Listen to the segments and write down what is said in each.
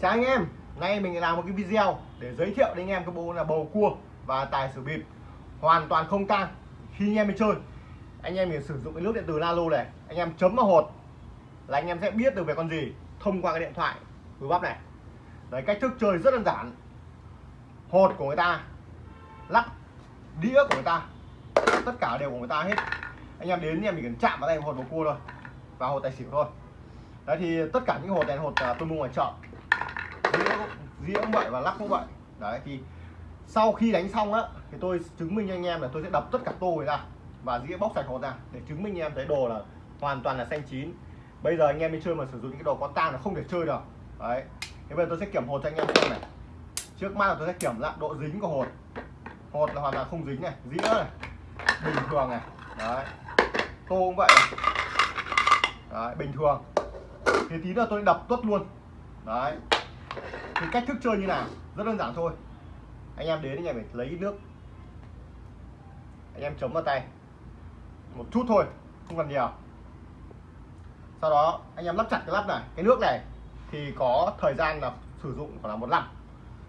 Chào anh em, nay mình làm một cái video để giới thiệu đến anh em cái bộ là bầu cua và tài xỉu bịp. Hoàn toàn không tang khi anh em đi chơi anh em mình sử dụng cái nước điện tử Lalo này anh em chấm vào hột là anh em sẽ biết được về con gì thông qua cái điện thoại vừa bắp này. Đấy cách thức chơi rất đơn giản. Hột của người ta lắc đĩa của người ta tất cả đều của người ta hết. Anh em đến anh em chỉ cần chạm vào tay hột bầu cua thôi và hột tài xỉu thôi. Đấy thì tất cả những hột này hột à, tôi mua ngoài chợ dĩa cũng vậy và lắc cũng vậy. Đấy, thì sau khi đánh xong á, thì tôi chứng minh cho anh em là tôi sẽ đập tất cả tô ra và dĩa bóc sạch hột ra để chứng minh anh em thấy đồ là hoàn toàn là xanh chín. Bây giờ anh em đi chơi mà sử dụng những cái đồ có tang là không thể chơi được. Đấy, thế bây giờ tôi sẽ kiểm hột cho anh em xem này. Trước mắt là tôi sẽ kiểm lại độ dính của hột. Hột là hoàn toàn không dính này, dĩa này, bình thường này. Đấy, tô cũng vậy này. đấy, bình thường. Thì tí nữa tôi đập tuất luôn. Đấy thì cách thức chơi như nào? Rất đơn giản thôi. Anh em đến anh em phải lấy nước. Anh em chống vào tay. Một chút thôi không cần nhiều. Sau đó anh em lắp chặt cái lắp này. Cái nước này thì có thời gian là sử dụng khoảng là một năm.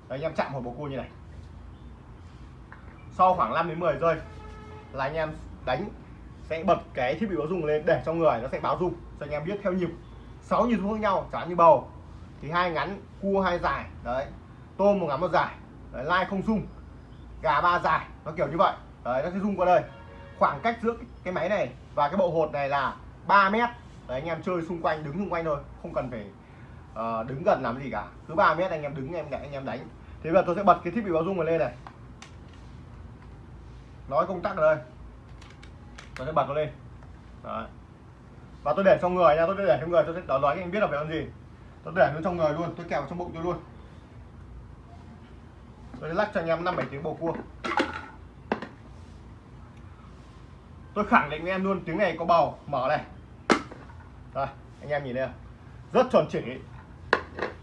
Đấy, anh em chạm vào bồ cua như này. Sau khoảng 5 đến 10 giây là anh em đánh sẽ bật cái thiết bị báo dung lên để cho người nó sẽ báo dung cho anh em biết theo nhịp. 6 nhịp khác nhau chẳng như bầu thì hai ngắn cua hai dài. Đấy. Tôm một ngắn một dài. Đấy, lai không rung gà ba dài. Nó kiểu như vậy. Đấy nó sẽ rung qua đây. Khoảng cách giữa cái máy này và cái bộ hột này là 3 mét. Đấy anh em chơi xung quanh đứng xung quanh thôi. Không cần phải uh, đứng gần làm gì cả. Cứ 3 mét anh em đứng em anh em đánh. Thế bây giờ tôi sẽ bật cái thiết bị báo rung này lên này. Nói công tắc ở đây. Tôi sẽ bật nó lên. Đấy. Và tôi để trong người nha tôi để trong người tôi sẽ nói anh biết là phải làm gì tôi để nó trong người luôn tôi kẹo trong bụng tôi luôn. Tôi lắc cho anh em năm bảy tiếng bầu cua. Tôi khẳng định với em luôn, tiếng này có bầu. Mở này. Rồi, anh em nhìn đây rất chuẩn chỉ.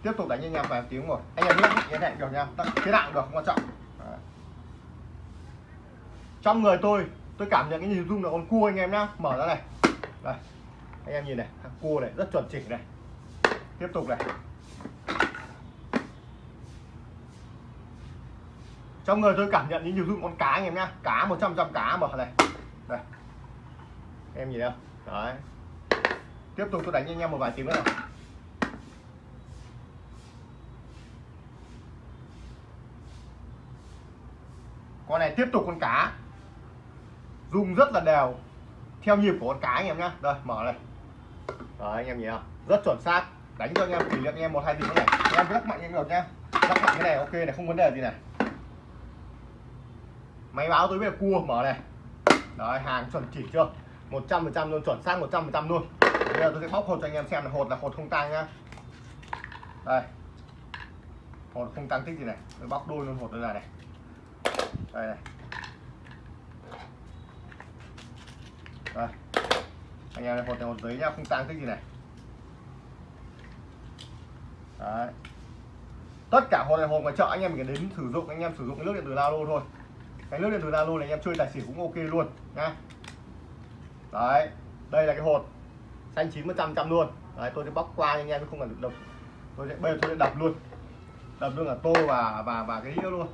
Tiếp tục đánh anh em vài tiếng rồi. Anh em biết như thế được nha. Thế nào được không quan trọng. Đấy. trong người tôi tôi cảm nhận cái nhìn dung là con cua anh em nhá. Mở ra này. Đây. Anh em nhìn này, thằng cua này, rất chuẩn chỉnh này tiếp tục này. Trong người tôi cảm nhận những nhiều dụng con cá anh em nhá. Cá 100 trăm cá mở này. Đây. Em nhìn đâu đấy. Tiếp tục tôi đánh anh em một vài tiếng nữa này. con này tiếp tục con cá. Dùng rất là đều. Theo nhịp của con cá anh em nhá. Đây, mở này. Đấy, anh em nhìn không rất chuẩn xác đánh cho anh em kỷ niệm anh em một hai tiếng này anh em lắc mạnh anh được nhá. Lắc mạnh cái này, ok này, không vấn đề gì này. Máy báo tôi biết là cua, mở này. Đấy, hàng chuẩn chỉ chưa? 100 phần trăm luôn, chuẩn xác 100 phần trăm luôn. Bây giờ tôi sẽ bóc hột cho anh em xem là hột là hột không tăng nhá. Đây. Hột không tăng tích gì này. Tôi bóc đôi luôn hột đây này đây này. Đây. Anh em này hột này hột giấy nhá, không tăng tích gì này đấy. Tất cả hộp này hộp ngoài chợ anh em mình đến sử dụng, anh em sử dụng cái nước điện từ Lalo thôi. Cái nước điện từ Lalo này anh em chơi tài xỉu cũng ok luôn nhá đấy, đây là cái hột xanh chín một trăm trăm luôn. Đấy, tôi sẽ bóc qua anh em không cần đập. Tôi sẽ, bây giờ tôi sẽ đập luôn. Đập luôn là tô và và và cái đĩa luôn.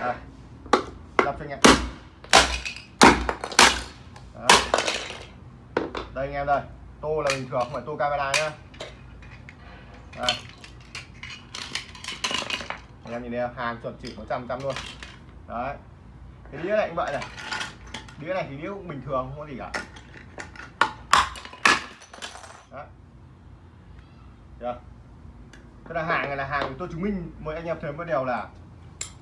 Đây. Đập cho anh em. Đấy. đây anh em đây, tô là bình thường, không phải tô camera nhá đây. anh em nhìn đây hàng chuẩn chỉ 100 trăm luôn. Đấy. Cái đĩa này cũng vậy này. Đĩa này thì đĩa cũng bình thường, không có gì cả. Đó được thế là hàng này là hàng tôi chứng minh mọi anh em thấy một điều là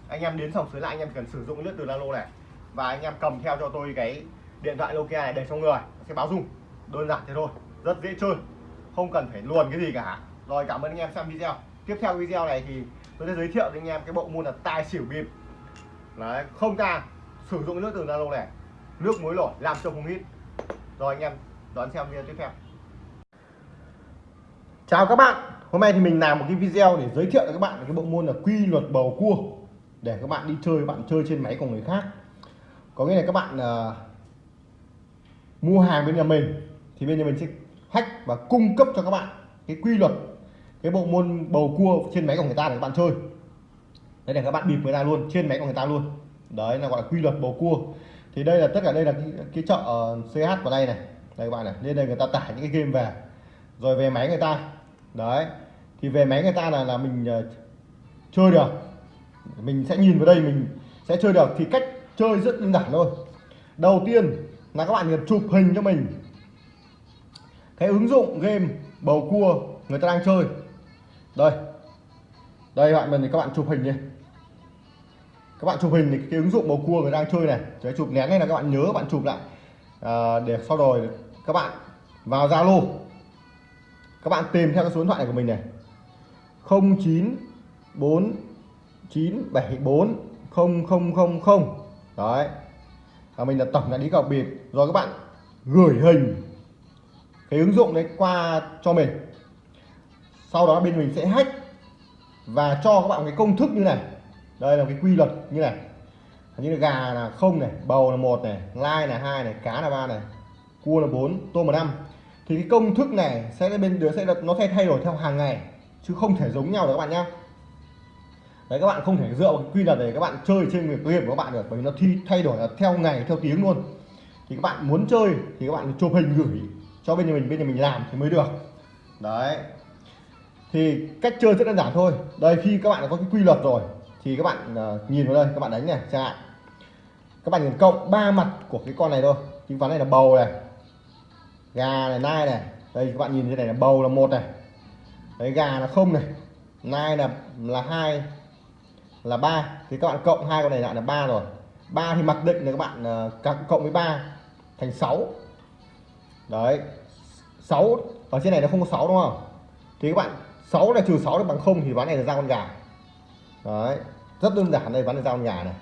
anh em đến sòng sới lại, anh em cần sử dụng nước từ Lalo này. Và anh em cầm theo cho tôi cái điện thoại Nokia này để trong người sẽ báo dung. Đơn giản thế thôi. Rất dễ chơi. Không cần phải luồn cái gì cả rồi cảm ơn anh em xem video. Tiếp theo video này thì tôi sẽ giới thiệu với anh em cái bộ môn là tài xỉu bịp. Đấy không ta sử dụng nước từ Lalo này nước muối nổi làm cho không hít rồi anh em đón xem video tiếp theo. Chào các bạn. Hôm nay thì mình làm một cái video để giới thiệu cho các bạn cái bộ môn là quy luật bầu cua. Để các bạn đi chơi bạn chơi trên máy của người khác. Có nghĩa là các bạn uh, mua hàng bên nhà mình thì bên nhà mình sẽ hack và cung cấp cho các bạn cái quy luật cái bộ môn bầu cua trên máy của người ta để các bạn chơi. Đấy để các bạn bịp người ta luôn trên máy của người ta luôn. Đấy là gọi là quy luật bầu cua. Thì đây là tất cả đây là cái, cái chợ ờ, CH vào đây này. Đây các bạn này lên đây người ta tải những cái game về. Rồi về máy người ta. Đấy thì về máy người ta là là mình uh, chơi được. Mình sẽ nhìn vào đây mình sẽ chơi được. Thì cách chơi rất đơn giản thôi. Đầu tiên là các bạn chụp hình cho mình. Cái ứng dụng game bầu cua người ta đang chơi đây. Đây bạn mình thì các bạn chụp hình đi. Các bạn chụp hình thì cái ứng dụng bầu cua người đang chơi này cái chụp nén này là các bạn nhớ các bạn chụp lại. À, để sau rồi các bạn vào zalo. Các bạn tìm theo cái số điện thoại này của mình này. 094 974 0000 đấy. Và mình là tổng đại lý cọc bịp. Rồi các bạn gửi hình cái ứng dụng đấy qua cho mình sau đó bên mình sẽ hack và cho các bạn cái công thức như này. Đây là cái quy luật như này. Như là gà là không này, bầu là một này, lai là hai này, cá là ba này, cua là bốn, tôm là năm. Thì cái công thức này sẽ bên đứa sẽ nó sẽ thay đổi theo hàng ngày, chứ không thể giống nhau được các bạn nhé đấy, các bạn không thể dựa vào quy luật để các bạn chơi trên người game của các bạn được, bởi vì nó thi, thay đổi là theo ngày, theo tiếng luôn. Thì các bạn muốn chơi thì các bạn chụp hình gửi cho bên nhà mình, bên nhà mình làm thì mới được. Đấy thì cách chơi rất đơn giản thôi. Đây khi các bạn có cái quy luật rồi thì các bạn uh, nhìn vào đây các bạn đánh này chẳng hạn các bạn nhìn cộng ba mặt của cái con này thôi. Chứng ván này là bầu này gà này nai này. Đây các bạn nhìn thế này là bầu là một này. Đấy gà là không này nai là là hai là ba. Thì các bạn cộng hai con này lại là ba rồi. Ba thì mặc định là các bạn uh, cộng với ba thành 6 đấy 6 ở trên này nó không có 6 đúng không? Thì các bạn 6 là trừ 6 được bằng không thì ván này là ra con gà. Đấy, rất đơn giản đây, ván này ra con gà này.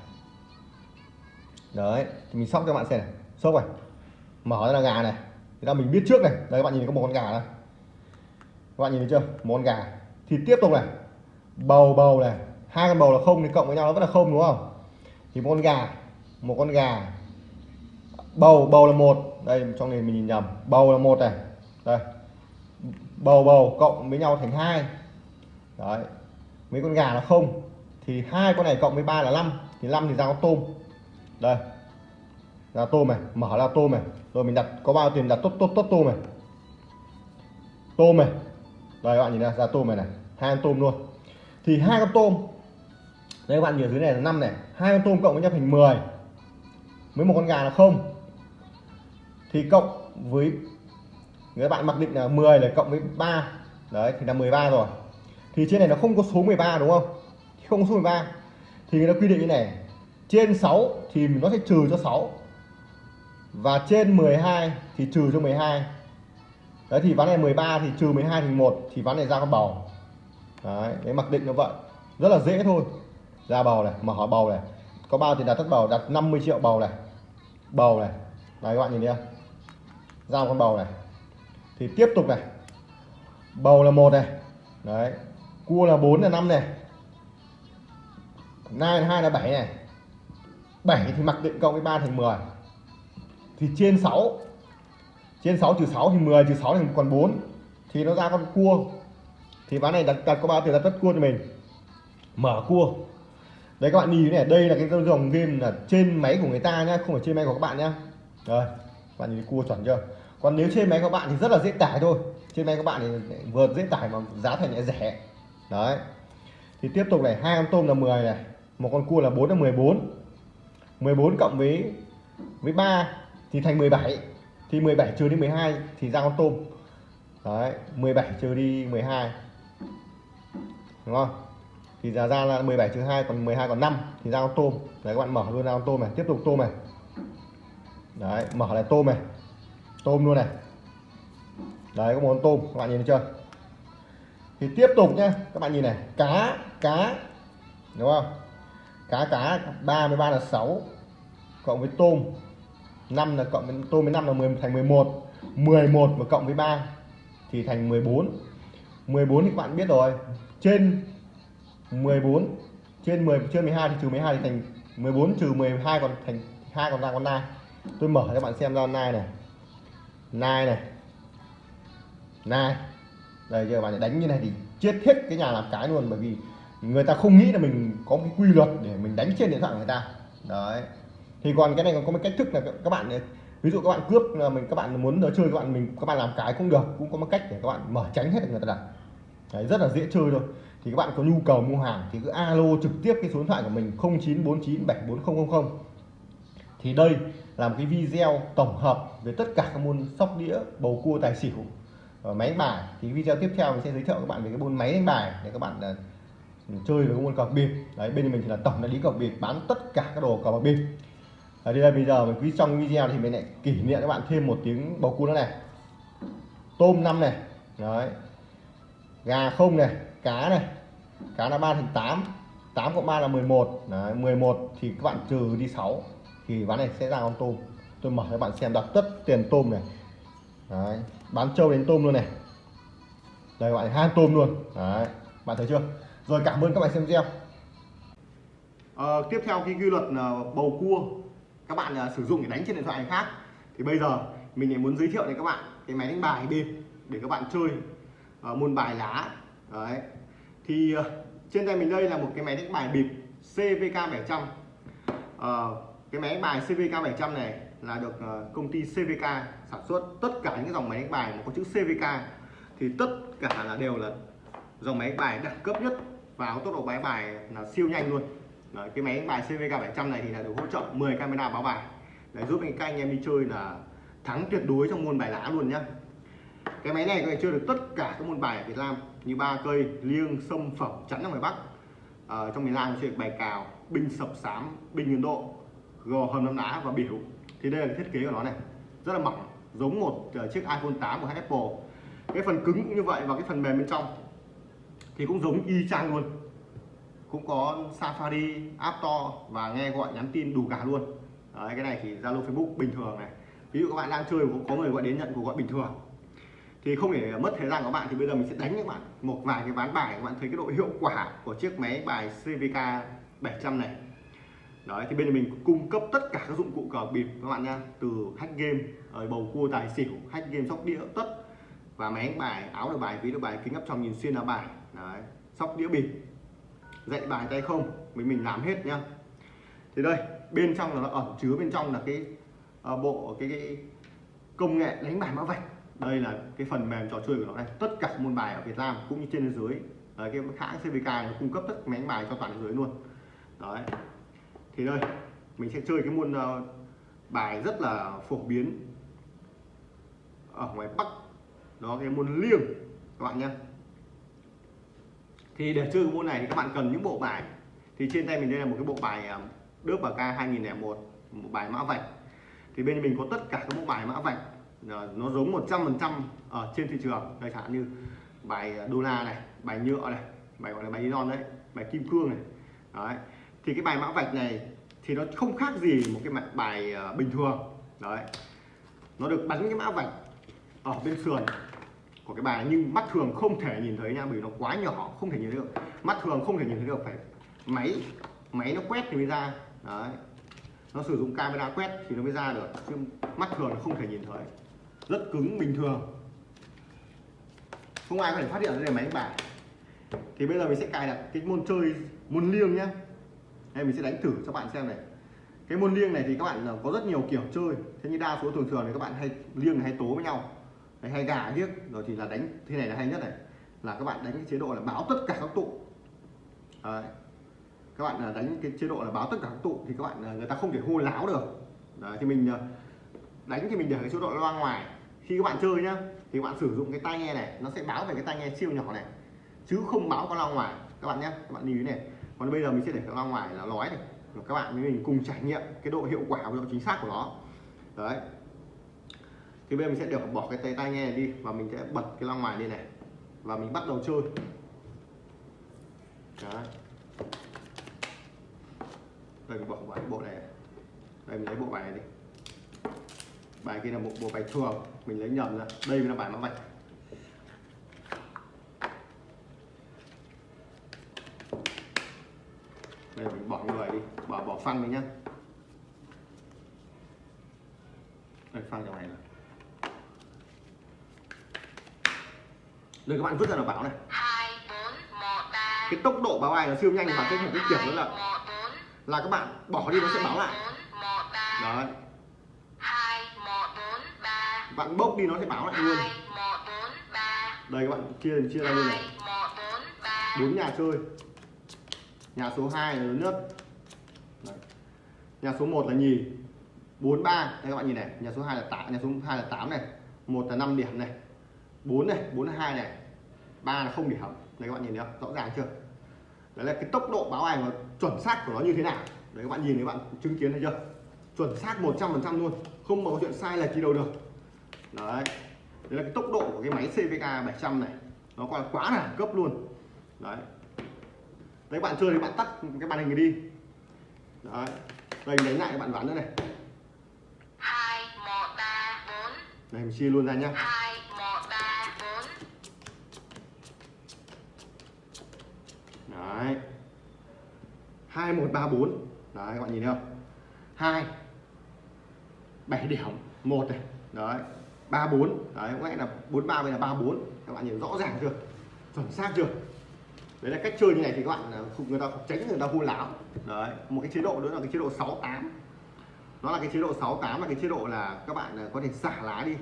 Đấy, thì mình sóc cho bạn xem này. Sóc này, mở ra là gà này. Thì là mình biết trước này. Đây, các bạn nhìn có một con gà này. Các bạn nhìn thấy chưa? Một con gà. Thì tiếp tục này. Bầu bầu này. Hai con bầu là không thì cộng với nhau nó vẫn là không, đúng không? Thì một con gà, một con gà. Bầu bầu là một. Đây, trong này mình nhìn nhầm. Bầu là một này. Đây bầu bầu cộng với nhau thành hai. Đấy. Mấy con gà là không. Thì hai con này cộng với ba là 5 thì 5 thì ra con tôm. Đây. Ra tôm này. Mở ra tôm này. Rồi mình đặt, có bao tiền đặt tốt tốt tốt tôm này. Tôm này. Đây, các bạn nhìn ra ra tôm này này. Hai con tôm luôn. Thì hai con tôm. Đây, các bạn nhìn dưới này là 5 này. Hai con tôm cộng với nhau thành 10 với một con gà là không. Thì cộng với các bạn mặc định là 10 là cộng với 3 đấy, thì là 13 rồi. Thì trên này nó không có số 13 đúng không? Không có số 13 thì nó quy định như này, trên 6 thì nó sẽ trừ cho 6 và trên 12 thì trừ cho 12 đấy, thì ván này 13 thì trừ 12 thì 1 thì ván này ra con bầu. Đấy đấy, mặc định nó vậy. Rất là dễ thôi. Ra bầu này mở bầu này. Có bao thì đặt tất bầu? Đặt 50 triệu bầu này. Bầu này. Đấy, các bạn nhìn thấy không? Ra con bầu này thì tiếp tục này. Bầu là một này. Đấy. Cua là 4 là 5 này. Nai là 2 là 7 này. 7 thì mặc định cộng với 3 thành 10 thì trên 6 trên 6 trừ 6 thì 10 trừ 6 thì còn 4 thì nó ra con cua. Thì ván này đặt, đặt có bao tiền đặt tất cua cho mình. Mở cua. Đấy các bạn nhìn này đây là cái dòng game là trên máy của người ta nhá không phải trên máy của các bạn nhá. Rồi bạn nhìn cua chuẩn chưa? Còn nếu trên máy các bạn thì rất là dễ tải thôi. Trên máy các bạn thì vừa dễ tải mà giá thành lại rẻ. Đấy. Thì tiếp tục này, hai con tôm là 10 này, một con cua là 4 là 14 14 cộng với với 3 thì thành 17 thì 17 trừ đi 12 thì ra con tôm. Đấy 17 trừ đi 12 đúng không? Thì giá ra là 17 trừ 2 còn 12 còn 5 thì ra con tôm. Đấy, các bạn mở luôn ra con tôm này, tiếp tục tôm này. Đấy, mở lại tôm này tôm luôn này. Đấy, có món tôm, các bạn nhìn thấy chưa? Thì tiếp tục nhé các bạn nhìn này, cá cá, đúng không? Cá cá 33 là 6 cộng với tôm 5 là cộng với, tôm với 5 là 10 thành 11 11 mà cộng với 3 thì thành 14 14 thì các bạn biết rồi, trên 14 trên 10 trên 12 thì trừ 12 thì thành 14 trừ 12 còn thành hai còn ra con nai. Tôi mở cho các bạn xem ra nai này nai này. Nai. Đây giờ bạn đánh như này thì chết hết cái nhà làm cái luôn bởi vì người ta không nghĩ là mình có cái quy luật để mình đánh trên điện thoại của người ta. Đấy. Thì còn cái này còn có một cách thức là các bạn ví dụ các bạn cướp là mình các bạn muốn chơi các bạn mình các bạn làm cái cũng được cũng có một cách để các bạn mở tránh hết được người ta đặt. Đấy, rất là dễ chơi thôi. Thì các bạn có nhu cầu mua hàng thì cứ alo trực tiếp cái số điện thoại của mình 0949744000 thì đây là một cái video tổng hợp về tất cả các môn sóc đĩa bầu cua tài xỉu. Và máy đánh bài thì video tiếp theo mình sẽ giới thiệu các bạn về cái môn máy đánh bài để các bạn à, chơi với môn cờ bịp. Đấy bên mình thì là tổng đại lý cờ bịp bán tất cả các đồ cờ bạc bịp. Ở đây là bây giờ mình quý trong video thì mình lại kỷ niệm các bạn thêm một tiếng bầu cua nữa này. Tôm năm này đấy. Gà không này cá này. Cá là ba thành 8 8 cộng 3 là 11 đấy, 11 thì các bạn trừ đi 6 thì ván này sẽ ra con tôm. Tôi mở cho bạn xem đặt tất tiền tôm này. Đấy, bán trâu đến tôm luôn này. Đây bạn hai tôm luôn. Đấy bạn thấy chưa? Rồi cảm ơn các bạn xem video. À, tiếp theo cái quy luật ờ, bầu cua. Các bạn uh, sử dụng để đánh trên điện thoại khác. Thì bây giờ mình lại muốn giới thiệu đến các bạn cái máy đánh bài bịp để các bạn chơi uh, môn bài lá. Đấy. Thì uh, trên tay mình đây là một cái máy đánh bài bịp CVK 700 uh, cái máy đánh bài CVK 700 này là được ờ, công ty CVK sản xuất. Tất cả những dòng máy đánh bài mà có chữ CVK thì tất cả là đều là dòng máy đánh bài đẳng cấp nhất và tốc độ máy bài là siêu nhanh luôn. Đấy, cái máy đánh bài CVK 700 này thì là được hỗ trợ 10 camera báo bài. Để giúp anh các anh em đi chơi là thắng tuyệt đối trong môn bài lá luôn nhá. Cái máy này có thể chơi được tất cả các môn bài ở Việt Nam như ba cây liêng sâm phẩm chắn ở ngoài Bắc. Ở trong miền Nam chơi được bài cào binh sập sám binh Ấn Độ gò hầm nấm đá và biểu. Thì đây là thiết kế của nó này. Rất là mỏng giống một ờ, chiếc iPhone 8 của Apple. Cái phần cứng cũng như vậy và cái phần mềm bên trong thì cũng giống y chang luôn. Cũng có Safari, App Store và nghe gọi nhắn tin đủ cả luôn. Đấy, cái này thì Zalo Facebook bình thường này. Ví dụ các bạn đang chơi có người gọi đến nhận cuộc gọi bình thường. Thì không để mất thời gian của bạn thì bây giờ mình sẽ đánh các bạn. Một vài cái ván bài các bạn thấy cái độ hiệu quả của chiếc máy bài CVK 700 này đấy thì bên mình cung cấp tất cả các dụng cụ cờ bịp các bạn nha. Từ hack game ờ, bầu cua tài xỉu hack game sóc đĩa tất. Và máy đánh bài áo được bài ví được bài kính áp tròng nhìn xuyên là bài. Đấy sóc đĩa bịp. Dạy bài tay không mình mình làm hết nhá thì đây bên trong là nó ẩn chứa bên trong là cái uh, bộ cái, cái công nghệ đánh bài mã vạch. Đây là cái phần mềm trò chơi của nó này tất cả môn bài ở Việt Nam cũng như trên thế giới. Đấy, cái hãng CVK nó cung cấp tất máy đánh bài cho toàn thế giới luôn. Đấy thì đây mình sẽ chơi cái môn uh, bài rất là phổ biến ở ngoài Bắc. Đó cái môn liêng các bạn nhé thì để chơi cái môn này thì các bạn cần những bộ bài. Thì trên tay mình đây là một cái bộ bài ờ, đớp bờ ca 2001 một bài mã vạch. Thì bên mình có tất cả các bộ bài mã vạch. Ờ, nó giống 100% ở trên thị trường. Đây chẳng như bài đô la này bài nhựa này bài gọi là bài nylon đấy bài kim cương này. Đấy thì cái bài mã vạch này thì nó không khác gì một cái bài ờ, bình thường. Đấy. Nó được bắn cái mã vạch ở bên sườn của cái bài, nhưng mắt thường không thể nhìn thấy nha, bởi vì nó quá nhỏ, không thể nhìn thấy được. Mắt thường không thể nhìn thấy được, phải máy máy nó quét thì mới ra. Đấy. Nó sử dụng camera quét thì nó mới ra được, chứ mắt thường nó không thể nhìn thấy. Rất cứng, bình thường. Không ai có thể phát hiện ra đây máy bài. Thì bây giờ mình sẽ cài đặt cái môn chơi, môn liêng nhá đây mình sẽ đánh thử cho bạn xem này. Cái môn liêng này thì các bạn có rất nhiều kiểu chơi. Thế như đa số thường thường thì các bạn hay liêng hay tố với nhau. Đấy, hay gà liếc rồi thì là đánh thế này là hay nhất này. Là các bạn đánh cái chế độ là báo tất cả các tụ. Đấy. các bạn là đánh cái chế độ là báo tất cả các tụ thì các bạn người ta không thể hô láo được. Đấy, thì mình ờ, đánh thì mình để cái chế độ loa ngoài. Khi các bạn chơi nhá thì các bạn sử dụng cái tai nghe này nó sẽ báo về cái tai nghe siêu nhỏ này. Chứ không báo con loa ngoài. Các bạn nhé các bạn lưu ý này còn bây giờ mình sẽ để cái ngoài là nói này. Các bạn với mình cùng trải nghiệm cái độ hiệu quả và độ chính xác của nó. Đấy. Thì bây giờ mình sẽ được bỏ cái tay, tai nghe đi và mình sẽ bật cái loa ngoài lên này. Và mình bắt đầu chơi. Đấy. Đây mình bỏ cái bộ này. Đây, mình lấy bộ bài này đi. Bài kia là một bộ bài thường. Mình lấy nhầm ra. Đây là bài mã vạch đây mình bỏ người đi. Bỏ bỏ phăng đi nhá. Đây phăng trong này. Là đây các bạn vứt ra là bảo này. Cái tốc độ báo bài nó siêu nhanh và cái một cái kiểu nữa là là các bạn bỏ đi nó sẽ báo lại. Đấy. Bạn bốc đi nó sẽ báo lại luôn. đây các bạn chia chia ra luôn này. Bốn nhà chơi nhà số 2 là lớn nhất Đấy. nhà số 1 là nhì. 43 đây các bạn nhìn này. Nhà số 2 là 8 nhà số 2 là 8 này. Một là 5 điểm này. 4 này 4 là 2 này. 3 là không điểm. Đây các bạn nhìn thấy không? Rõ ràng chưa? Đấy là cái tốc độ báo ảnh và chuẩn xác của nó như thế nào? Đấy, các bạn nhìn các bạn chứng kiến thấy chưa? Chuẩn xác 100% luôn. Không có chuyện sai lệch gì đâu được. Đấy. Đấy là cái tốc độ của cái máy CVK 700 này. Nó còn quá là cấp luôn. Đấy đấy bạn chơi thì bạn tắt cái màn hình này đi. Đấy đây mình đánh lại các bạn ván nữa này. Hai một ba bốn. Này mình chia luôn ra nhá. Hai một ba bốn. Đấy. Hai một ba bốn. Đấy các bạn nhìn thấy không? Hai bảy điểm một này. Đấy ba bốn. Đấy có lẽ là bốn ba bây là ba bốn. Các bạn nhìn rõ ràng chưa? Chuẩn xác chưa đấy là cách chơi như này thì các bạn à, không người ta tránh người ta hô láo. Đấy một cái chế độ nữa là cái chế độ 68 nó là cái chế độ 68 là cái chế độ là các bạn à, có thể xả lá đi.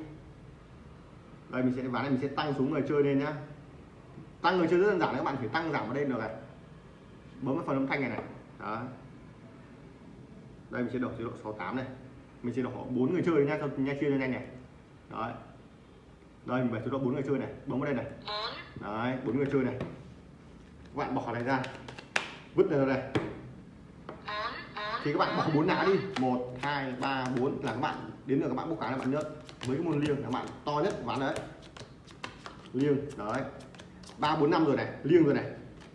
Đây mình sẽ ván này mình sẽ tăng xuống người chơi lên nhá. Tăng người chơi rất đơn giản các bạn phải tăng giảm vào đây được này bấm vào phần âm thanh này này. Đó đây mình sẽ đổi chế độ 68 này. Mình sẽ đổi bốn người chơi nha cho nha chia cho nhanh này. Đấy. Đây mình về chế độ bốn người chơi này. Bấm vào đây này. Đấy bốn người chơi này các bạn bỏ này ra. Vứt ra đây. Thì các bạn bỏ bốn lá đi. Một hai ba bốn. Là các bạn đến được các bạn bốc cái là bạn nhớ. Với cái môn liêng là các bạn to nhất ván đấy. Liêng đấy. Ba bốn năm rồi này. Liêng rồi này.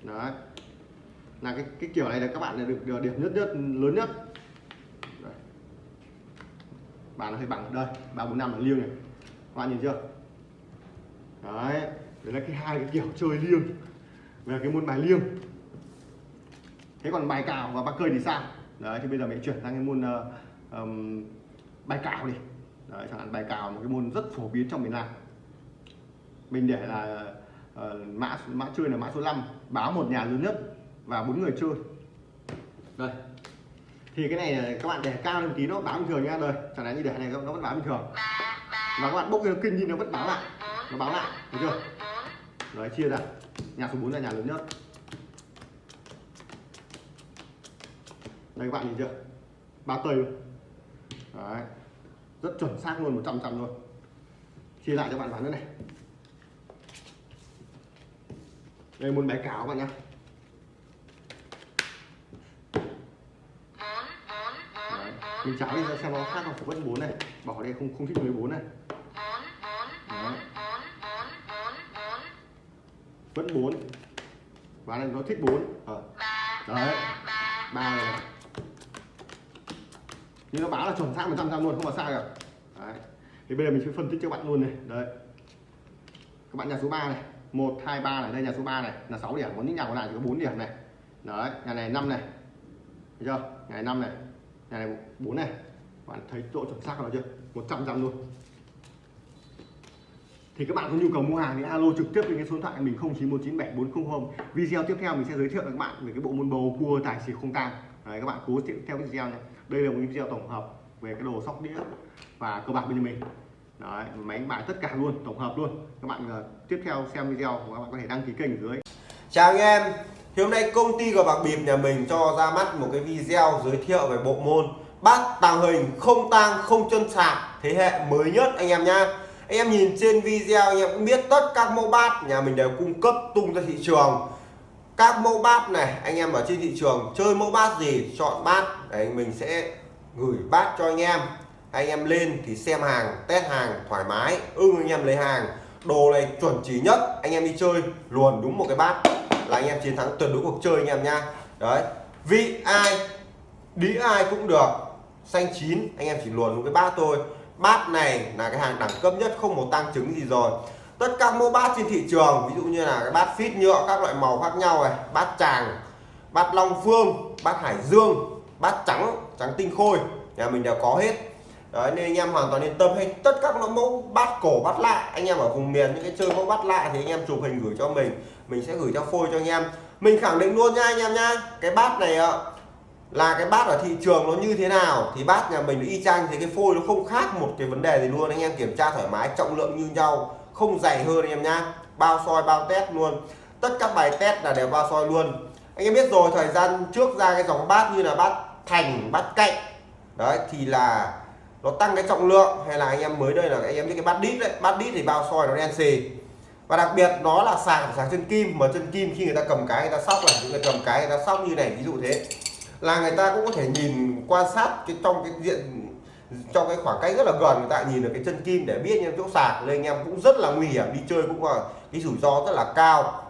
Đấy. Là cái cái kiểu này là các bạn là được, được điểm nhất nhất lớn nhất. Đấy. bạn nó hơi bằng đây ba bốn năm là liêng này. Các bạn nhìn chưa? Đấy. Đấy là cái hai cái kiểu chơi liêng về cái môn bài liêng. Thế còn bài cào và ba cơi thì sao? Đấy thì bây giờ mình chuyển sang cái môn uh, um, bài cào đi. Đấy chẳng hạn bài cào một cái môn rất phổ biến trong miền Nam. Mình để là uh, mã mã chơi là mã số 5 báo một nhà lớn nhất và bốn người chơi. Đây. Thì cái này ờ, các bạn để cao lên tí nó báo bình thường nha. Đời chẳng hạn như để này nó vẫn báo bình thường. Và các bạn bốc cái kinh đi nó vẫn báo lại. Nó báo lại thấy chưa? Đấy chia ra nhà số 4 là nhà lớn nhất. Đây các bạn nhìn chưa? Ba tây luôn. Đấy. Rất chuẩn xác luôn 100 trăm luôn. Chia lại cho bạn bán nữa này. Đây muốn bé cáo bạn nhá. Đấy. mình cháo đi xem nó khác không? Vẫn bốn này. Bỏ đây không không thích 14 này vẫn 4 và này nó thích 4 ờ. Ba đấy. ba ba. Này nhưng nó báo là chuẩn xác 100 trăm luôn không có sai cả. Đấy. Thì bây giờ mình sẽ phân tích cho bạn luôn này. Đấy. Các bạn nhà số 3 này. 1 2 3 này. Đây nhà số 3 này. Là 6 điểm. Còn những nhà còn lại chỉ có 4 điểm này. Đấy. Nhà này 5 này. Thấy chưa? Nhà này 5 này. Nhà này 4 này. Bạn thấy độ chuẩn xác của nó chưa? 100 trăm luôn thì các bạn có nhu cầu mua hàng thì alo trực tiếp lên cái số điện thoại mình 09197400 video tiếp theo mình sẽ giới thiệu với các bạn về cái bộ môn bầu cua tài xỉu không tang. Đấy các bạn cố theo cái video này. Đây là một video tổng hợp về cái đồ sóc đĩa và cơ bạc bên mình. Đấy máy đánh bài tất cả luôn tổng hợp luôn. Các bạn uh, tiếp theo xem video của các bạn có thể đăng ký kênh ở dưới. Chào anh em. Thì hôm nay công ty cờ bạc bịp nhà mình cho ra mắt một cái video giới thiệu về bộ môn bát tàng hình không tang không chân sạc thế hệ mới nhất anh em nhá anh em nhìn trên video, anh em cũng biết tất các mẫu bát nhà mình đều cung cấp tung ra thị trường. Các mẫu bát này, anh em ở trên thị trường chơi mẫu bát gì, chọn bát, đấy, mình sẽ gửi bát cho anh em. Anh em lên thì xem hàng, test hàng, thoải mái, ưng anh em lấy hàng. Đồ này chuẩn chỉ nhất, anh em đi chơi luồn đúng một cái bát là anh em chiến thắng tuyệt đối cuộc chơi anh em nha đấy, vị ai đĩ ai cũng được. Xanh chín, anh em chỉ luồn đúng cái bát thôi bát này là cái hàng đẳng cấp nhất không một tăng chứng gì rồi. Tất cả mẫu bát trên thị trường ví dụ như là cái bát phít nhựa các loại màu khác nhau này bát tràng bát long phương bát hải dương bát trắng trắng tinh khôi nhà mình đều có hết. Đấy, nên anh em hoàn toàn yên tâm. Hay tất các mẫu bát cổ bát lạ anh em ở vùng miền những cái chơi mẫu bát lạ thì anh em chụp hình gửi cho mình. Mình sẽ gửi cho phôi cho anh em. Mình khẳng định luôn nha anh em nha cái bát này ạ là cái bát ở thị trường nó như thế nào thì bát nhà mình y chang thì cái phôi nó không khác một cái vấn đề gì luôn. Anh em kiểm tra thoải mái, trọng lượng như nhau, không dày hơn anh em nhá. Bao soi, bao test luôn. Tất các bài test là đều bao soi luôn. Anh em biết rồi, thời gian trước ra cái dòng bát như là bát thành, bát cạnh. Đấy, thì là nó tăng cái trọng lượng hay là anh em mới đây là anh em biết cái bát đít đấy. Bát đít thì bao soi nó đen xì. Và đặc biệt nó là sạc sạc chân kim. Mà chân kim khi người ta cầm cái, người ta sóc là những người cầm cái, người ta sóc như này, ví dụ thế là người ta cũng có thể nhìn quan sát cái trong cái diện, trong cái khoảng cách rất là gần, người ta nhìn được cái chân kim để biết những chỗ sạc. Nên anh em cũng rất là nguy hiểm, đi chơi cũng là cái rủi ro rất là cao.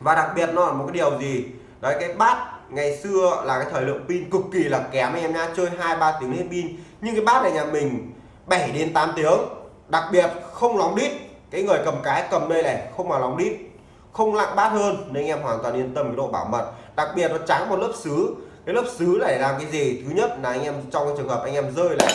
Và đặc biệt nó là một cái điều gì? Đấy, cái bát ngày xưa là cái thời lượng pin cực kỳ là kém anh em nha chơi hai ba tiếng hết pin. Nhưng cái bát này nhà mình 7 đến 8 tiếng. Đặc biệt không lóng đít. Cái người cầm cái cầm đây này, không mà lóng đít, không lặng bát hơn. Nên anh em hoàn toàn yên tâm cái độ bảo mật. Đặc biệt nó trắng một lớp sứ cái lớp sứ này làm cái gì? Thứ nhất là anh em trong cái trường hợp anh em rơi này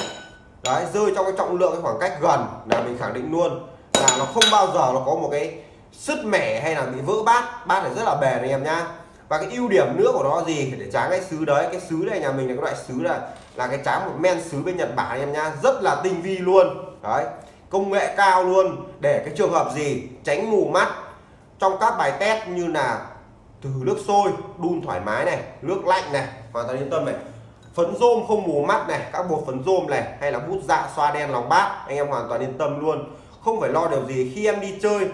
đấy, rơi trong cái trọng lượng cái khoảng cách gần là mình khẳng định luôn. Là nó không bao giờ nó có một cái sứt mẻ hay là bị vỡ bát. Bát này rất là bền anh em nhá. Và cái ưu điểm nữa của nó gì? Để tráng cái sứ đấy. Cái sứ này nhà mình là cái loại sứ là là cái tráng một men sứ bên Nhật Bản anh em nhá. Rất là tinh vi luôn. Đấy, công nghệ cao luôn. Để cái trường hợp gì? Tránh mù mắt. Trong các bài test như là từ nước sôi, đun thoải mái này, nước lạnh này hoàn toàn yên tâm này, phấn rôm không mù mắt này, các bột phấn rôm này, hay là bút dạ xoa đen lòng bát anh em hoàn toàn yên tâm luôn. Không phải lo điều gì, khi em đi chơi,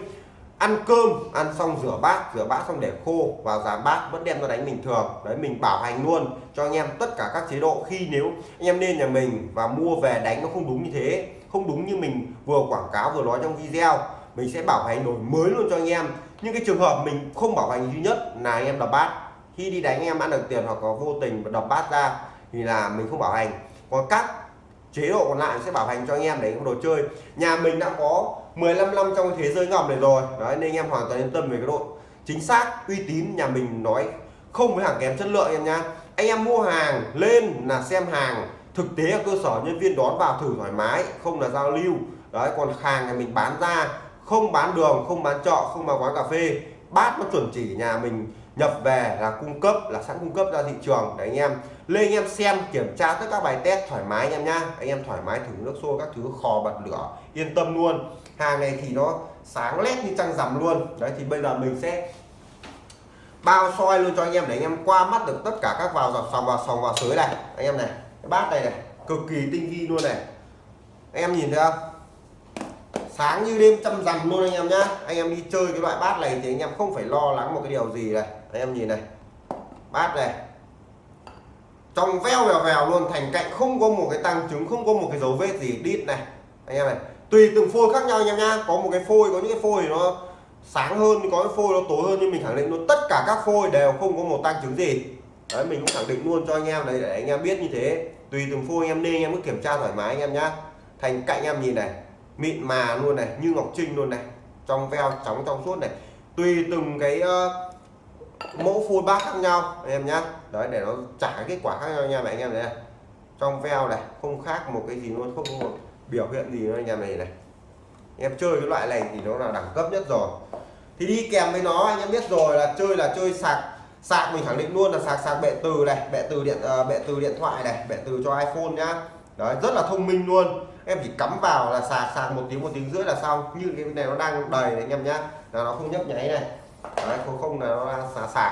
ăn cơm, ăn xong rửa bát rửa bát xong để khô vào giá bát vẫn đem ra đánh bình thường. Đấy, mình bảo hành luôn cho anh em tất cả các chế độ. Khi nếu anh em nên nhà mình và mua về đánh nó không đúng như thế, không đúng như mình vừa quảng cáo, vừa nói trong video, mình sẽ bảo hành đổi mới luôn cho anh em. Nhưng cái trường hợp mình không bảo hành duy nhất là anh em đập bát khi đi đánh em ăn được tiền hoặc có vô tình đập bát ra thì là mình không bảo hành. Còn các chế độ còn lại sẽ bảo hành cho anh em để đồ chơi. Nhà mình đã có 15 năm trong thế giới ngầm này rồi. Đấy nên anh em hoàn toàn yên tâm về cái độ chính xác uy tín nhà mình nói không với hàng kém chất lượng em nha. anh em mua hàng lên là xem hàng thực tế ở cơ sở nhân viên đón vào thử thoải mái không là giao lưu. Đấy còn hàng nhà mình bán ra không bán đường không bán trọ, không bán quán cà phê bát nó chuẩn chỉ nhà mình nhập về là cung cấp, là sẵn cung cấp ra thị trường. Để anh em lên, anh em xem, kiểm tra tất các bài test thoải mái anh em nhá. Anh em thoải mái thử nước xô các thứ khò bật lửa, yên tâm luôn. Hàng này thì nó sáng lét như trăng rằm luôn. Đấy, thì bây giờ mình sẽ bao soi luôn cho anh em để anh em qua mắt được tất cả các vào dọc sòng, vào sòng, vào sới này. Anh em này cái bát này này, cực kỳ tinh vi luôn này. Anh em nhìn thấy không? Sáng như đêm trăm rằm luôn anh em nhá. Anh em đi chơi cái loại bát này thì anh em không phải lo lắng một cái điều gì này. Anh em nhìn này. Bát này. Trong veo vèo vèo luôn, thành cạnh không có một cái tăng chứng không có một cái dấu vết gì, đít này. Anh em này, tùy từng phôi khác nhau anh em nhá. Có một cái phôi, có những cái phôi nó sáng hơn, có cái phôi nó tối hơn, nhưng mình khẳng định luôn, tất cả các phôi đều không có một tăng chứng gì. Đấy, mình cũng khẳng định luôn cho anh em đấy, để anh em biết như thế. Tùy từng phôi anh em nên anh em cứ kiểm tra thoải mái anh em nhá. Thành cạnh anh em nhìn này mịn mà luôn này như ngọc trinh luôn này trong veo trắng trong suốt này. Tùy từng cái uh, mẫu phun bát khác nhau anh em nhá. Đấy để nó trả kết quả khác nhau nha anh em này. Trong veo này không khác một cái gì luôn không có một biểu hiện gì nữa anh em này này. Em chơi cái loại này thì nó là đẳng cấp nhất rồi. Thì đi kèm với nó anh em biết rồi là chơi là chơi sạc sạc mình khẳng định luôn là sạc sạc bệ từ này bệ từ điện uh, bệ từ điện thoại này bệ từ cho iPhone nhá. Đấy rất là thông minh luôn em chỉ cắm vào là sạc sạc một tiếng một tiếng rưỡi là xong. Như cái này nó đang đầy này anh em nhá. Là nó không nhấp nháy này. Đấy, không không là nó sạc sạc.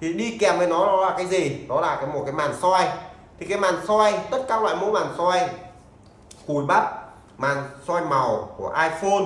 Thì đi kèm với nó nó là cái gì? Đó là cái một cái màn soi. Thì cái màn soi, tất các loại mẫu màn soi, cùi bắp, màn soi màu của iPhone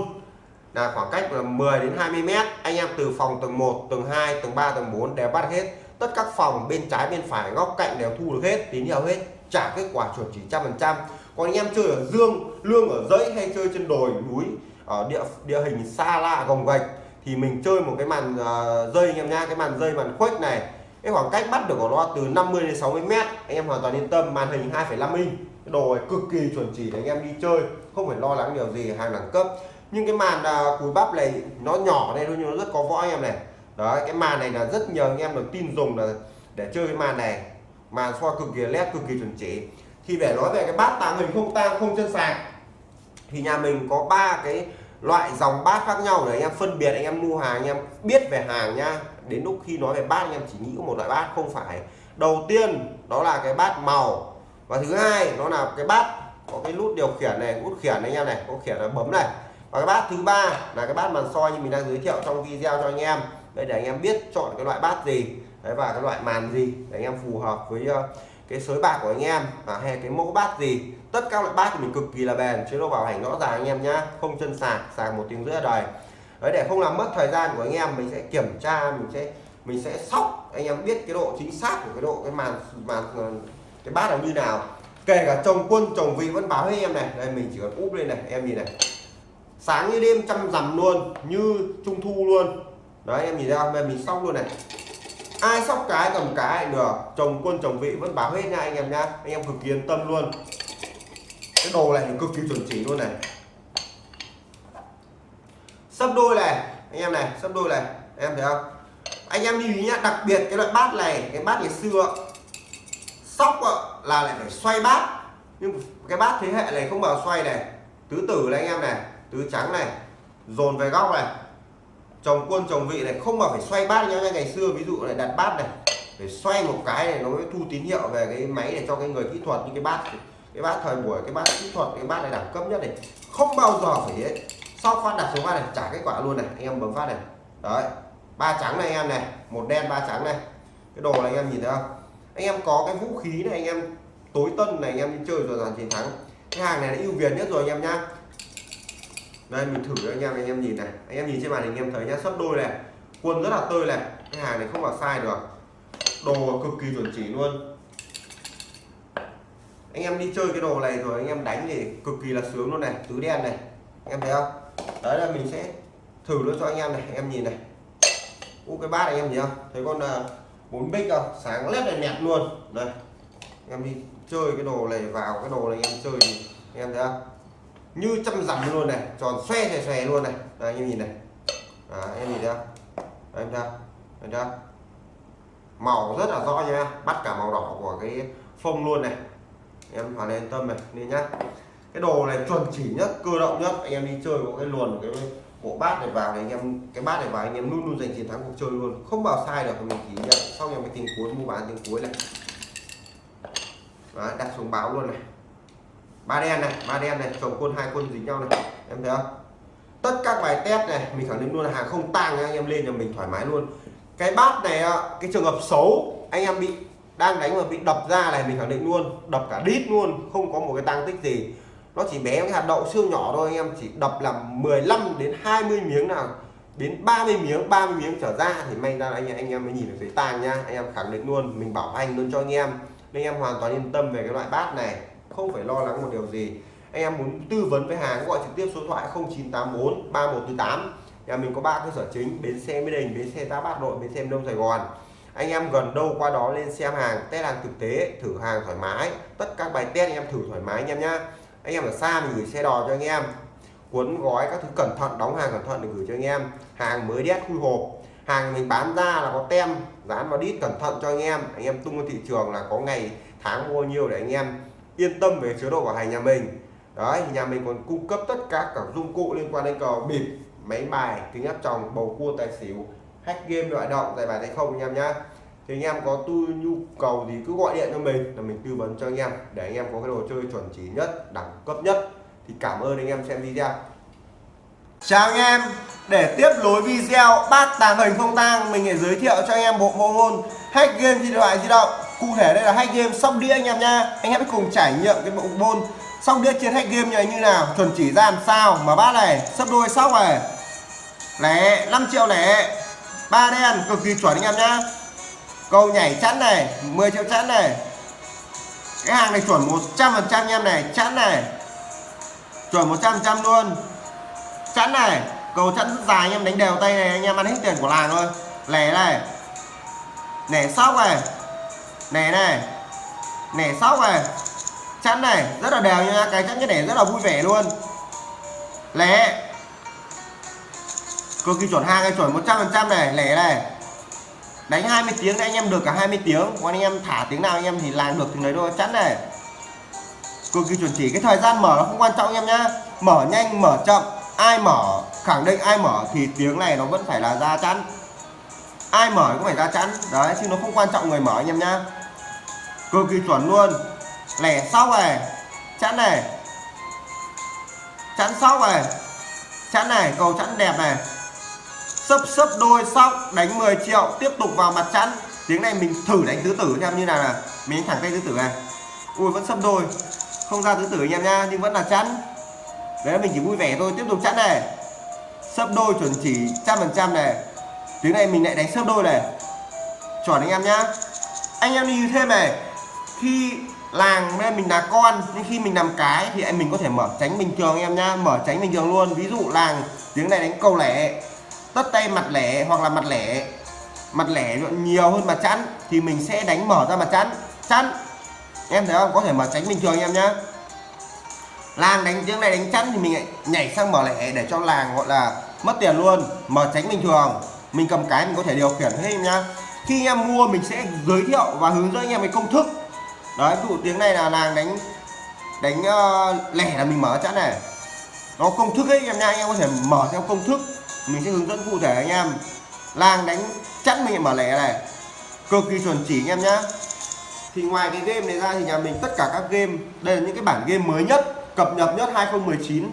là khoảng cách là 10 đến 20 mét. Anh em từ phòng tầng 1 tầng 2 tầng 3 tầng 4 đều bắt hết. Tất các phòng bên trái, bên phải, góc cạnh đều thu được hết, tín hiệu hết. Trả kết quả chuẩn chỉ trăm phần trăm còn anh em chơi ở dương lương ở dãy hay chơi trên đồi núi ở địa địa hình xa lạ gồng gạch thì mình chơi một cái màn uh, dây anh em nha cái màn dây màn khuếch này. Cái khoảng cách bắt được của nó từ 50 đến 60 mét anh em hoàn toàn yên tâm màn hình 2,5 inch. Cái đồ này cực kỳ chuẩn chỉ để anh em đi chơi không phải lo lắng điều gì hàng đẳng cấp. Nhưng cái màn uh, cùi bắp này nó nhỏ đây thôi nhưng nó rất có võ anh em này. Đấy cái màn này là rất nhiều anh em được tin dùng là để chơi cái màn này. Màn soi cực kỳ led cực kỳ chuẩn chỉ thì để nói về cái bát tàng hình không tang không chân sạc thì nhà mình có ba cái loại dòng bát khác nhau để anh em phân biệt anh em mua hàng anh em biết về hàng nha. Đến lúc khi nói về bát anh em chỉ nghĩ có một loại bát không phải. Đầu tiên đó là cái bát màu. Và thứ hai nó là cái bát có cái nút điều khiển này nút khiển này anh em này có khiển là bấm này. Và cái bát thứ ba là cái bát màn soi như mình đang giới thiệu trong video cho anh em. Đây để anh em biết chọn cái loại bát gì đấy và cái loại màn gì để anh em phù hợp với uh, cái sới bạc của anh em à, hay cái mẫu bát gì tất cả loại bát thì mình cực kỳ là bền chế độ bảo hành rõ ràng anh em nhá không chân sạc sạc một tiếng rưỡi đời đấy để không làm mất thời gian của anh em mình sẽ kiểm tra mình sẽ mình sẽ sóc anh em biết cái độ chính xác của cái độ cái màn màn ờ, cái bát là như nào. Kể cả chồng quân chồng vị vẫn báo với em này đây mình chỉ cần úp lên này em nhìn này. Sáng như đêm chăm rằm luôn như trung thu luôn. Đấy em nhìn ra mình sóc luôn này ai sóc cái cầm cái được. Chồng quân, chồng vị, vẫn báo hết nha anh em nha anh em cực kỳ yên tâm luôn. Cái đồ này cực kỳ chuẩn chỉ luôn này. Sấp đôi này, anh em này sấp đôi này. Em thấy không? Anh em lưu ý nhá, đặc biệt cái loại bát này, cái bát ngày xưa, sóc là lại phải xoay bát. Nhưng cái bát thế hệ này không bao xoay này. Tứ tử này anh em này, tứ trắng này, dồn về góc này chồng quân, chồng vị này, không mà phải xoay bát nhá, ngày xưa ví dụ này, đặt bát này, phải xoay một cái này, nó mới thu tín hiệu về cái máy để cho cái người kỹ thuật, như cái bát cái bát thời buổi, cái bát kỹ thuật, cái bát này đẳng cấp nhất này. Không bao giờ phải ấy, sau phát đặt xuống phát này, trả kết quả luôn này. Anh em bấm phát này. Đấy. Ba trắng này anh em này, một đen, ba trắng này. Cái đồ này anh em nhìn thấy không? Anh em có cái vũ khí này, anh em tối tân này, anh em đi chơi rồi giành chiến thắng. Cái hàng này là ưu việt nhất rồi anh em nhá đây, mình thử cho anh em anh em nhìn này. Anh em nhìn trên màn hình, anh em thấy nhá sấp đôi này. Quân rất là tươi này. Cái hàng này không vào sai được. Đồ cực kỳ chuẩn chỉ luôn. Anh em đi chơi cái đồ này rồi, anh em đánh thì cực kỳ là sướng luôn này. Tứ đen này. Anh em thấy không? Đấy là mình sẽ thử luôn cho anh em này. Anh em nhìn này. U cái bát này anh em nhìn không? Thấy con à, bốn bích không? Sáng lét này nẹt luôn. Đây. Anh em đi chơi cái đồ này vào, cái đồ này anh em chơi thì anh em thấy không? Như trăm dặm luôn này tròn xoe xoe xoe luôn này. Đây, anh em nhìn này. À, em nhìn thấy không? Em thấy không? Màu rất là rõ nha. Bắt cả màu đỏ của cái phông luôn này. Em hoàn yên tâm này nên nhá. Cái đồ này chuẩn chỉ nhất cơ động nhất. Anh em đi chơi có cái luồn cái bộ bát này vào này anh em cái bát này vào anh em luôn luôn giành chiến thắng cuộc chơi luôn. Không bao sai được mình chỉ nhận. Sau em mình tìm cuối mua bán tiếng cuối này. Đấy, đặt xuống báo luôn này ba đen này, ba đen này, chồng quân, hai quân dính nhau này. Em thấy không? Tất các bài test này, mình khẳng định luôn là hàng không tang anh em lên nhà mình thoải mái luôn. Cái bát này cái trường hợp xấu, anh em bị, đang đánh mà bị đập ra này, mình khẳng định luôn, đập cả đít luôn, không có một cái tăng tích gì. Nó chỉ bé cái hạt đậu siêu nhỏ thôi, anh em chỉ đập làm 15 đến 20 miếng nào, đến 30 miếng 30 miếng trở ra thì may ra anh em anh em mới nhìn được thấy tang nha anh em khẳng định luôn, mình bảo hành luôn cho anh em. Nên em hoàn toàn yên tâm về cái loại bát này không phải lo lắng một điều gì. Anh em muốn tư vấn với hàng gọi trực tiếp số thoại 0984 3148 nhà mình có ba cơ sở chính, bến xe Mỹ Đình, bến xe Tá Bát Nội, bến xe Đông Sài Gòn. Anh em gần đâu qua đó lên xem hàng, test hàng thực tế, thử hàng thoải mái. Tất các bài test anh em thử thoải mái anh em nhá. Anh em ở xa mình gửi xe đò cho anh em. Cuốn gói các thứ cẩn thận, đóng hàng cẩn thận để gửi cho anh em. Hàng mới đét khui hộp. Hàng mình bán ra là có tem, dán vào đít cẩn thận cho anh em. Anh em tung vào thị trường là có ngày, tháng mua nhiều để anh em yên tâm về chế độ bảo hành nhà mình. Đấy, nhà mình còn cung cấp tất cả các dụng cụ liên quan đến cờ bịp, máy bài, kính áp tròng, bầu cua, tài xỉu, hack game loại động giải bài tay không anh em nhá. Thì anh em có tư nhu cầu thì cứ gọi điện cho mình là mình tư vấn cho anh em để anh em có cái đồ chơi chuẩn chỉ nhất, đẳng cấp nhất. Thì cảm ơn anh em xem video. Chào anh em, để tiếp nối video bát tàng hình không tang, mình sẽ giới thiệu cho anh em bộ môn hack game điện thoại di động cụ thể đây là hai game sóc đĩa anh em nha anh em hãy cùng trải nghiệm cái bộ môn sóc đĩa trên hack game này như nào. Chuẩn chỉ ra làm sao mà bát này, sấp đôi, sóc này. Lẻ 5 triệu lẻ. Ba đen, cực kỳ chuẩn anh em nhá. Cầu nhảy chắn này 10 triệu chắn này. Cái hàng này chuẩn 100 phần trăm anh em này chắn này. Chuẩn 100 phần trăm luôn. Chắn này, cầu chắn rất dài anh em đánh đều tay này, anh em ăn hết tiền của làng thôi. Lẻ này. Lẻ sóc này nẻ này. Nẻ sóc này. Chắn này. Rất là đều nha. Cái chắn cái nẻ rất là vui vẻ luôn. Lẻ cực kỳ chuẩn hai cái chuẩn 100 phần trăm này. Lẻ này. Đánh 20 tiếng thì anh em được cả 20 tiếng. Còn anh em thả tiếng nào anh em thì làm được thì đấy thôi. Chắn này. Cực kỳ chuẩn chỉ. Cái thời gian mở nó không quan trọng anh em nhá. Mở nhanh, mở chậm. Ai mở, khẳng định ai mở thì tiếng này nó vẫn phải là ra chắn. Ai mở cũng phải ra chắn. Đấy, chứ nó không quan trọng người mở anh em nhá cực kỳ chuẩn luôn. Lẻ sóc này chắn này. Chắn sóc này chắn này, cầu chắn đẹp này. Sấp sấp đôi sóc đánh 10 triệu, tiếp tục vào mặt chắn tiếng này mình thử đánh tứ tử anh em như nào là mình đánh thẳng tay tứ tử này. Ui, vẫn sấp đôi. Không ra tứ tử anh em nha nhưng vẫn là chắn đấy mình chỉ vui vẻ thôi, tiếp tục chắn này. Sấp đôi chuẩn chỉ trăm phần trăm này. Tiếng này mình lại đánh sấp đôi này. Chuẩn anh em nhá. Anh em đi thêm này khi làng nên mình là con, nhưng khi mình làm cái thì anh mình có thể mở tránh bình thường em nhá, mở tránh bình thường luôn. Ví dụ làng tiếng này đánh câu lẻ, tất tay mặt lẻ hoặc là mặt lẻ mặt lẻ nhiều hơn mặt chắn thì mình sẽ đánh mở ra mặt chắn chắn em thấy không? Có thể mở tránh bình thường em nhá. Làng đánh tiếng này đánh chắn thì mình lại nhảy sang mở lẻ để cho làng gọi là mất tiền luôn. Mở tránh bình thường. Mình cầm cái mình có thể điều khiển hết em nhá. Khi em mua mình sẽ giới thiệu và hướng dẫn anh em cái công thức đấy ví dụ tiếng này là làng đánh đánh uh, lẻ là mình mở chẵn này. Nó công thức ấy em nha anh em có thể mở theo công thức. Mình sẽ hướng dẫn cụ thể anh em. Làng đánh chắn mình mở lẻ này. Cực kỳ chuẩn chỉ anh em nhá. Thì ngoài cái game này ra thì nhà mình tất cả các game đây là những cái bản game mới nhất cập nhật nhất 2019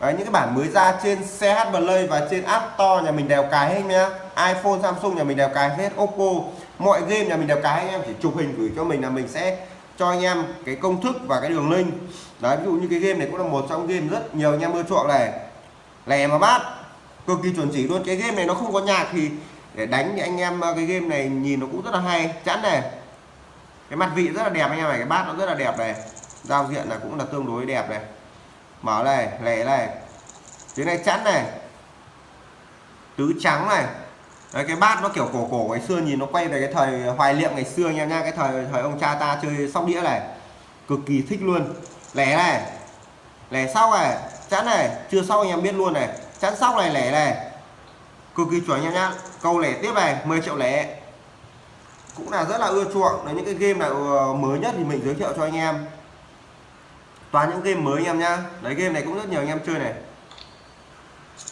Đấy, những cái bản mới ra trên CH Play và trên App Store nhà mình đều cài hết nhá. iPhone Samsung nhà mình đều cài hết Oppo. Mọi game nhà mình đều cài anh em chỉ chụp hình gửi cho mình là mình sẽ cho anh em cái công thức và cái đường link. Đấy, ví dụ như cái game này cũng là một trong game rất nhiều anh em ưa chuộng này. Lè mà bát, cực kỳ chuẩn chỉ luôn. Cái game này nó không có nhạc thì để đánh thì anh em ờ, cái game này nhìn nó cũng rất là hay. Chắn này. Cái mặt vị rất là đẹp anh em này cái bát nó rất là đẹp này. Giao diện là cũng là tương đối đẹp này. Mở này lẻ này. Tiếng này chắn này. Tứ trắng này. Đấy, cái bát nó kiểu cổ cổ ngày xưa nhìn nó quay về cái thời hoài niệm ngày xưa anh em nha cái thời thời ông cha ta chơi sóc đĩa này. Cực kỳ thích luôn. Lẻ này lẻ sau này chắn này chưa sau anh em biết luôn này. Chắn sóc này lẻ này. Cực kỳ chuẩn anh em nhá câu lẻ tiếp này 10 triệu lẻ. Cũng là rất là ưa chuộng. Là những cái game nào ờ, mới nhất thì mình giới thiệu cho anh em. Toàn những game mới anh em nhá. Đấy game này cũng rất nhiều anh em chơi này.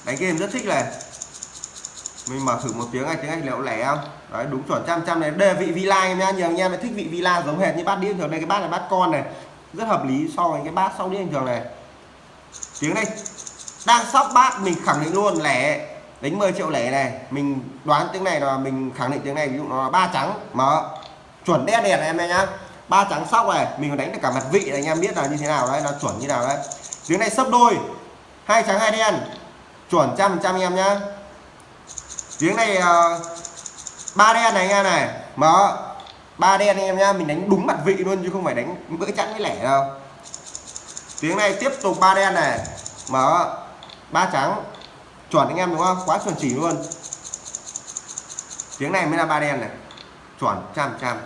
Đánh game rất thích này mình mở thử một tiếng này, tiếng anh liệu lẻ không? Đấy, đúng chuẩn, trăm trăm này. Đây là vị villa em nhá nhiều anh em thích vị villa giống hệt như bát đĩa thường. Đây, cái bát là bát con này. Rất hợp lý so với cái bát sau đĩa bình thường này. Tiếng này. Đang sóc bát, mình khẳng định luôn, lẻ. Đánh 10 triệu lẻ này. Mình đoán tiếng này là mình khẳng định tiếng này, ví dụ nó là ba trắng. Mở. Chuẩn đen đèn này em nhá. Ba trắng sóc này, mình còn đánh được cả mặt vị này, anh em biết là như thế nào đấy là chuẩn như nào đấy. Tiếng này sấp đôi. Hai trắng, hai đen. Chuẩn trăm trăm em nhá tiếng này ờ, ba đen này anh em này. Mở. Ba đen anh em nhá mình đánh đúng mặt vị luôn chứ không phải đánh bữa chẵn cái lẻ đâu. Tiếng này tiếp tục ba đen này. Mở. Ba trắng. Chuẩn anh em đúng không? Quá chuẩn chỉ luôn. Tiếng này mới là ba đen này. Chuẩn trăm trăm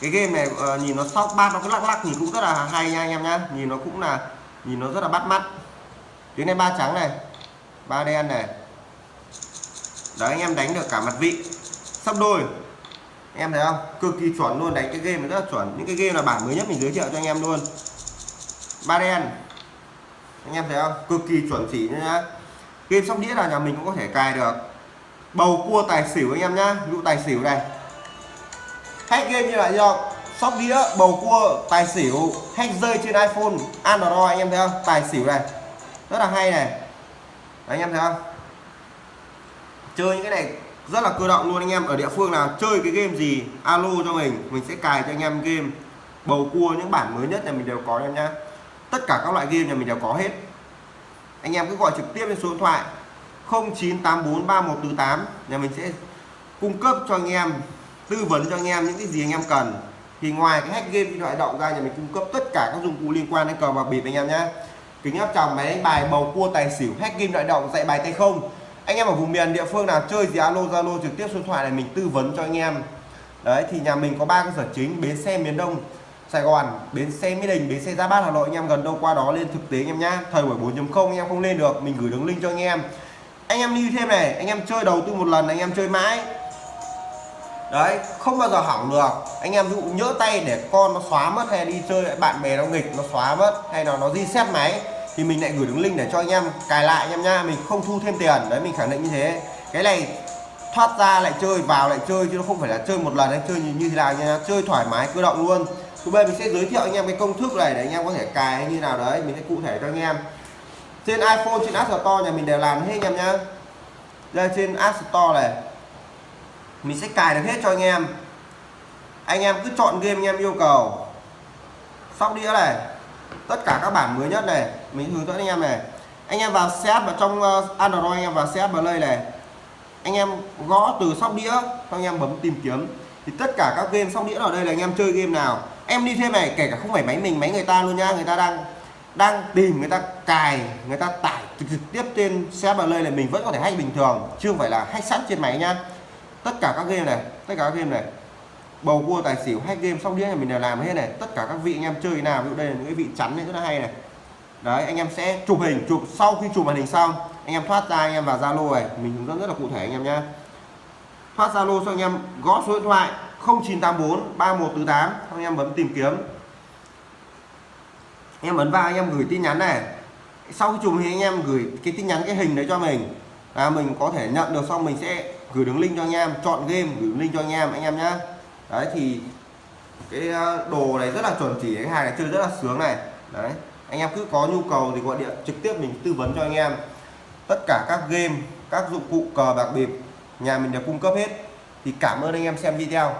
cái game này uh, nhìn nó sóc bát nó cứ lắc lắc nhìn cũng rất là hay nha anh em nhá. Nhìn nó cũng là nhìn nó rất là bắt mắt. Tiếng này ba trắng này. Ba đen này đấy anh em đánh được cả mặt vị. Sắp đôi. Em thấy không? Cực kỳ chuẩn luôn đánh cái game này rất là chuẩn. Những cái game là bản mới nhất mình giới thiệu cho anh em luôn. Ba đen. Anh em thấy không? Cực kỳ chuẩn chỉ nhá. Game sóc đĩa là nhà mình cũng có thể cài được. Bầu cua tài xỉu anh em nhá. Ví dụ tài xỉu này. Hack game như vậy không sóc đĩa bầu cua tài xỉu hack rơi trên iphone android anh em thấy không? Tài xỉu này. Rất là hay này. Đấy, anh em thấy không? Chơi những cái này rất là cơ động luôn anh em. Ở địa phương nào chơi cái game gì, alo cho mình mình sẽ cài cho anh em game. Bầu cua, những bản mới nhất nhà mình đều có em nhá. Tất cả các loại game nhà mình đều có hết. Anh em cứ gọi trực tiếp lên số điện thoại 09843148 nhà mình sẽ cung cấp cho anh em, tư vấn cho anh em những cái gì anh em cần. Thì ngoài cái hack game điện thoại động ra, nhà mình cung cấp tất cả các dụng cụ liên quan đến cờ bạc bịp anh em nhé kính áp tròng máy đánh bài, bầu cua, tài xỉu, hack game điện động, dạy bài tay không anh em ở vùng miền địa phương nào chơi gì alo zalo trực tiếp số điện thoại này mình tư vấn cho anh em đấy thì nhà mình có ba cơ sở chính bến xe miền đông Sài Gòn, bến xe Mỹ Đình, bến xe Giáp Bát Hà Nội anh em gần đâu qua đó lên thực tế anh em nhá. Thời buổi 4.0 anh em không lên được, mình gửi đường link cho anh em. Anh em lưu thêm này, anh em chơi đầu tư một lần anh em chơi mãi. Đấy, không bao giờ hỏng được. Anh em dụ nhỡ tay để con nó xóa mất hay đi chơi bạn bè nó nghịch nó xóa mất hay là nó reset máy thì mình lại gửi đường link để cho anh em cài lại anh em nha, mình không thu thêm tiền. Đấy mình khẳng định như thế. Cái này thoát ra lại chơi vào lại chơi chứ nó không phải là chơi một lần anh chơi như, như thế nào nha. Chơi thoải mái cơ động luôn. Thứ bên mình sẽ giới thiệu anh em cái công thức này để anh em có thể cài như nào đấy. Mình sẽ cụ thể cho anh em. Trên iPhone trên App Store nhà mình đều làm hết anh em nhá. Đây trên App Store này mình sẽ cài được hết cho anh em. Anh em cứ chọn game anh em yêu cầu. Sóc đĩa này tất cả các bản mới nhất này, mình hướng dẫn anh em này. Anh em vào setup vào trong ờ, Android anh em vào setup Play này, anh em gõ từ sóc đĩa, xong anh em bấm tìm kiếm. Thì tất cả các game sóc đĩa ở đây là anh em chơi game nào. Em đi thêm này, kể cả không phải máy mình, máy người ta luôn nha, người ta đang đang tìm, người ta cài, người ta tải trực tiếp trên xe play này mình vẫn có thể hack bình thường, chứ không phải là hack sẵn trên máy nha. Tất cả các game này, tất cả các game này bầu cua tài xỉu hack game sóc đĩa này mình đều làm hết này. Tất cả các vị anh em chơi nào, ví dụ đây là những cái vị chắn này rất là hay này. Đấy, anh em sẽ chụp hình, chụp sau khi chụp màn hình xong, anh em thoát ra, anh em vào zalo này. Mình hướng dẫn rất là cụ thể anh em nhá. Thoát zalo xong anh em, gõ số điện thoại 0984 3148 xong anh em bấm tìm kiếm. Anh em ấn vào, anh em gửi tin nhắn này. Sau khi chụp hình, anh em gửi cái tin nhắn, cái hình đấy cho mình. Là mình có thể nhận được, xong mình sẽ gửi đường link cho anh em, chọn game, gửi link cho anh em anh em nhá đấy, thì cái ờ, đồ này rất là chuẩn chỉ, cái hàng này chơi rất là sướng này. Đấy, anh em cứ có nhu cầu thì gọi điện trực tiếp mình tư vấn cho anh em. Tất cả các game, các dụng cụ cờ bạc bịp, nhà mình đều cung cấp hết. Thì cảm ơn anh em xem video.